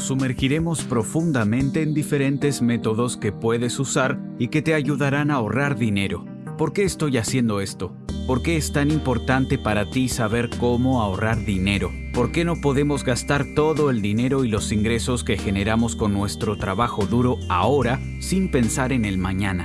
sumergiremos profundamente en diferentes métodos que puedes usar y que te ayudarán a ahorrar dinero. ¿Por qué estoy haciendo esto? ¿Por qué es tan importante para ti saber cómo ahorrar dinero? ¿Por qué no podemos gastar todo el dinero y los ingresos que generamos con nuestro trabajo duro ahora sin pensar en el mañana?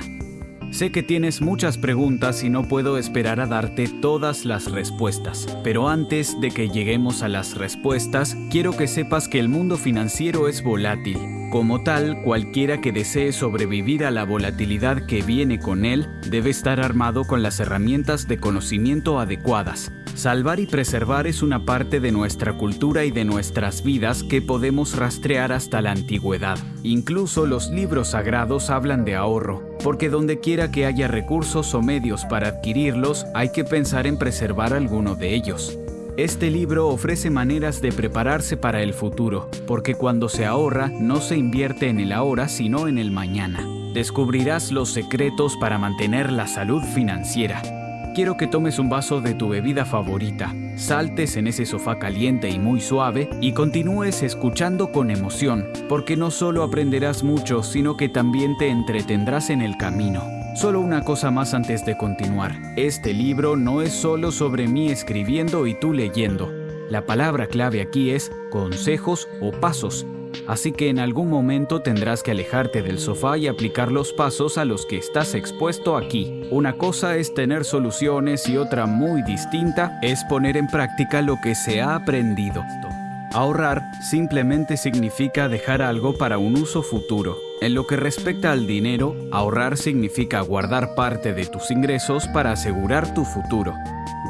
Sé que tienes muchas preguntas y no puedo esperar a darte todas las respuestas, pero antes de que lleguemos a las respuestas, quiero que sepas que el mundo financiero es volátil. Como tal, cualquiera que desee sobrevivir a la volatilidad que viene con él debe estar armado con las herramientas de conocimiento adecuadas. Salvar y preservar es una parte de nuestra cultura y de nuestras vidas que podemos rastrear hasta la antigüedad. Incluso los libros sagrados hablan de ahorro, porque donde quiera que haya recursos o medios para adquirirlos, hay que pensar en preservar alguno de ellos. Este libro ofrece maneras de prepararse para el futuro, porque cuando se ahorra no se invierte en el ahora sino en el mañana. Descubrirás los secretos para mantener la salud financiera quiero que tomes un vaso de tu bebida favorita, saltes en ese sofá caliente y muy suave y continúes escuchando con emoción, porque no solo aprenderás mucho, sino que también te entretendrás en el camino. Solo una cosa más antes de continuar. Este libro no es solo sobre mí escribiendo y tú leyendo. La palabra clave aquí es consejos o pasos así que en algún momento tendrás que alejarte del sofá y aplicar los pasos a los que estás expuesto aquí. Una cosa es tener soluciones y otra muy distinta es poner en práctica lo que se ha aprendido. Ahorrar simplemente significa dejar algo para un uso futuro. En lo que respecta al dinero, ahorrar significa guardar parte de tus ingresos para asegurar tu futuro.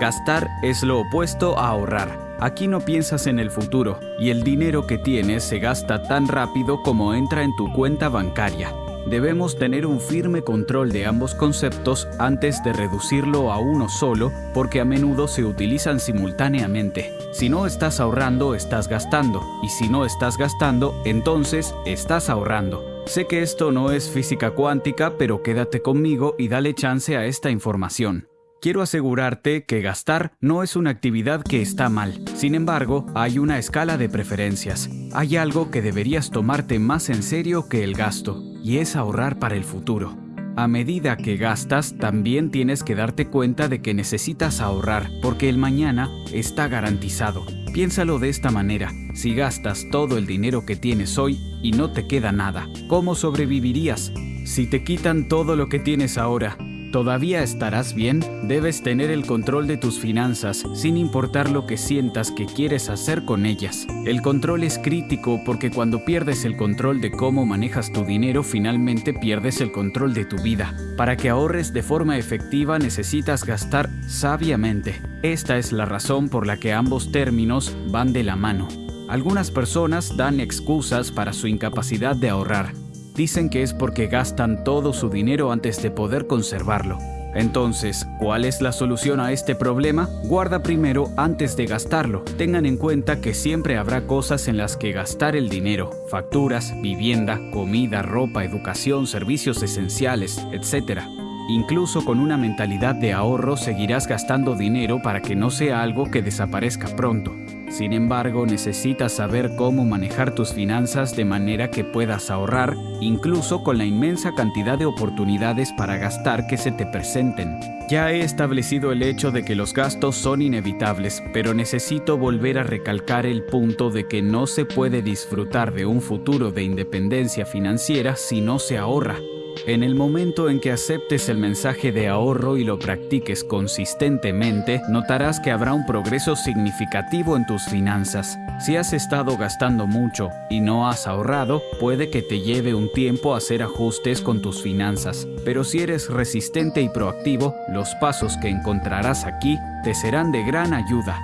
Gastar es lo opuesto a ahorrar. Aquí no piensas en el futuro y el dinero que tienes se gasta tan rápido como entra en tu cuenta bancaria. Debemos tener un firme control de ambos conceptos antes de reducirlo a uno solo porque a menudo se utilizan simultáneamente. Si no estás ahorrando, estás gastando y si no estás gastando, entonces estás ahorrando. Sé que esto no es física cuántica, pero quédate conmigo y dale chance a esta información. Quiero asegurarte que gastar no es una actividad que está mal. Sin embargo, hay una escala de preferencias. Hay algo que deberías tomarte más en serio que el gasto, y es ahorrar para el futuro. A medida que gastas, también tienes que darte cuenta de que necesitas ahorrar, porque el mañana está garantizado. Piénsalo de esta manera, si gastas todo el dinero que tienes hoy y no te queda nada, ¿cómo sobrevivirías? Si te quitan todo lo que tienes ahora, ¿Todavía estarás bien? Debes tener el control de tus finanzas, sin importar lo que sientas que quieres hacer con ellas. El control es crítico porque cuando pierdes el control de cómo manejas tu dinero, finalmente pierdes el control de tu vida. Para que ahorres de forma efectiva necesitas gastar sabiamente. Esta es la razón por la que ambos términos van de la mano. Algunas personas dan excusas para su incapacidad de ahorrar dicen que es porque gastan todo su dinero antes de poder conservarlo. Entonces, ¿cuál es la solución a este problema? Guarda primero antes de gastarlo. Tengan en cuenta que siempre habrá cosas en las que gastar el dinero. Facturas, vivienda, comida, ropa, educación, servicios esenciales, etc. Incluso con una mentalidad de ahorro seguirás gastando dinero para que no sea algo que desaparezca pronto. Sin embargo, necesitas saber cómo manejar tus finanzas de manera que puedas ahorrar, incluso con la inmensa cantidad de oportunidades para gastar que se te presenten. Ya he establecido el hecho de que los gastos son inevitables, pero necesito volver a recalcar el punto de que no se puede disfrutar de un futuro de independencia financiera si no se ahorra. En el momento en que aceptes el mensaje de ahorro y lo practiques consistentemente, notarás que habrá un progreso significativo en tus finanzas. Si has estado gastando mucho y no has ahorrado, puede que te lleve un tiempo hacer ajustes con tus finanzas, pero si eres resistente y proactivo, los pasos que encontrarás aquí te serán de gran ayuda.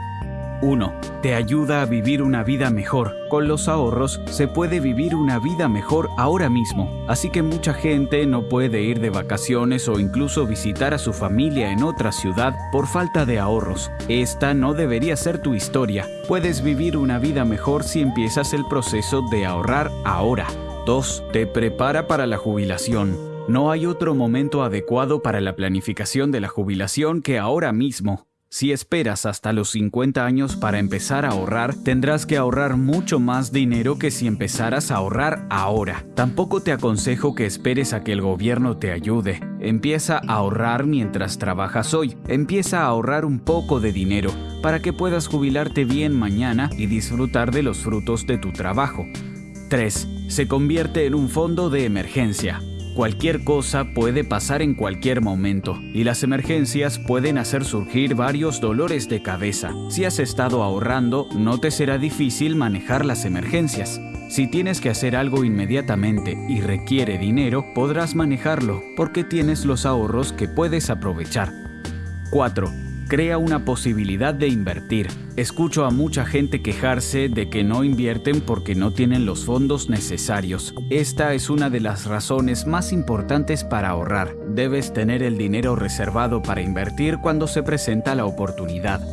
1. Te ayuda a vivir una vida mejor. Con los ahorros se puede vivir una vida mejor ahora mismo. Así que mucha gente no puede ir de vacaciones o incluso visitar a su familia en otra ciudad por falta de ahorros. Esta no debería ser tu historia. Puedes vivir una vida mejor si empiezas el proceso de ahorrar ahora. 2. Te prepara para la jubilación. No hay otro momento adecuado para la planificación de la jubilación que ahora mismo. Si esperas hasta los 50 años para empezar a ahorrar, tendrás que ahorrar mucho más dinero que si empezaras a ahorrar ahora. Tampoco te aconsejo que esperes a que el gobierno te ayude. Empieza a ahorrar mientras trabajas hoy. Empieza a ahorrar un poco de dinero para que puedas jubilarte bien mañana y disfrutar de los frutos de tu trabajo. 3. Se convierte en un fondo de emergencia. Cualquier cosa puede pasar en cualquier momento y las emergencias pueden hacer surgir varios dolores de cabeza. Si has estado ahorrando, no te será difícil manejar las emergencias. Si tienes que hacer algo inmediatamente y requiere dinero, podrás manejarlo porque tienes los ahorros que puedes aprovechar. 4 crea una posibilidad de invertir. Escucho a mucha gente quejarse de que no invierten porque no tienen los fondos necesarios. Esta es una de las razones más importantes para ahorrar. Debes tener el dinero reservado para invertir cuando se presenta la oportunidad.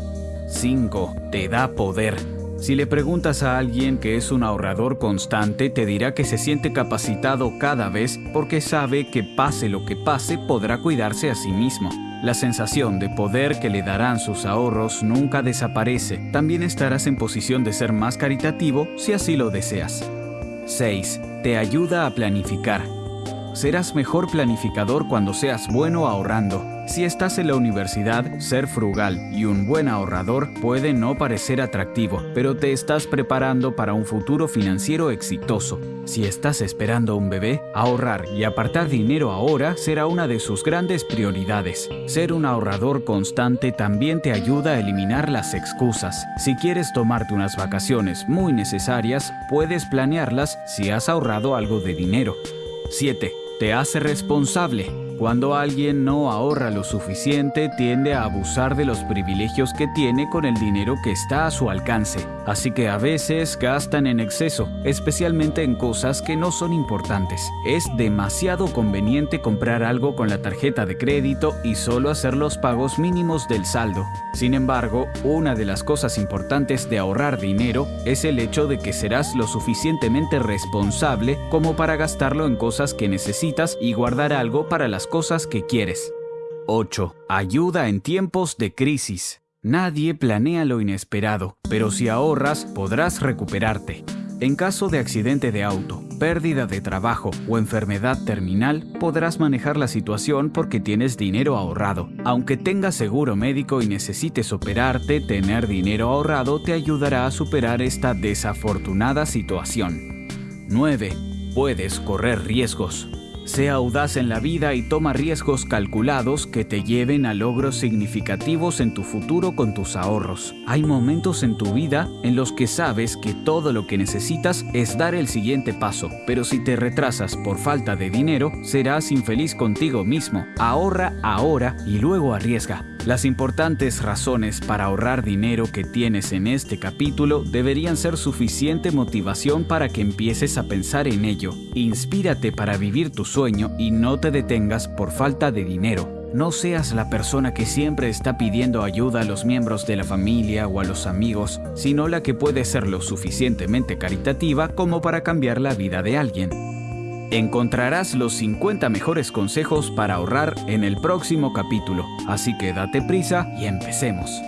5. Te da poder. Si le preguntas a alguien que es un ahorrador constante, te dirá que se siente capacitado cada vez porque sabe que pase lo que pase podrá cuidarse a sí mismo. La sensación de poder que le darán sus ahorros nunca desaparece. También estarás en posición de ser más caritativo si así lo deseas. 6. Te ayuda a planificar. Serás mejor planificador cuando seas bueno ahorrando. Si estás en la universidad, ser frugal y un buen ahorrador puede no parecer atractivo, pero te estás preparando para un futuro financiero exitoso. Si estás esperando un bebé, ahorrar y apartar dinero ahora será una de sus grandes prioridades. Ser un ahorrador constante también te ayuda a eliminar las excusas. Si quieres tomarte unas vacaciones muy necesarias, puedes planearlas si has ahorrado algo de dinero. 7. Te hace responsable. Cuando alguien no ahorra lo suficiente, tiende a abusar de los privilegios que tiene con el dinero que está a su alcance. Así que a veces gastan en exceso, especialmente en cosas que no son importantes. Es demasiado conveniente comprar algo con la tarjeta de crédito y solo hacer los pagos mínimos del saldo. Sin embargo, una de las cosas importantes de ahorrar dinero es el hecho de que serás lo suficientemente responsable como para gastarlo en cosas que necesitas y guardar algo para las cosas que quieres. 8. Ayuda en tiempos de crisis. Nadie planea lo inesperado, pero si ahorras podrás recuperarte. En caso de accidente de auto, pérdida de trabajo o enfermedad terminal, podrás manejar la situación porque tienes dinero ahorrado. Aunque tengas seguro médico y necesites operarte, tener dinero ahorrado te ayudará a superar esta desafortunada situación. 9. Puedes correr riesgos. Sea audaz en la vida y toma riesgos calculados que te lleven a logros significativos en tu futuro con tus ahorros. Hay momentos en tu vida en los que sabes que todo lo que necesitas es dar el siguiente paso, pero si te retrasas por falta de dinero, serás infeliz contigo mismo. Ahorra ahora y luego arriesga. Las importantes razones para ahorrar dinero que tienes en este capítulo deberían ser suficiente motivación para que empieces a pensar en ello. Inspírate para vivir tu sueño y no te detengas por falta de dinero. No seas la persona que siempre está pidiendo ayuda a los miembros de la familia o a los amigos, sino la que puede ser lo suficientemente caritativa como para cambiar la vida de alguien. Encontrarás los 50 mejores consejos para ahorrar en el próximo capítulo, así que date prisa y empecemos.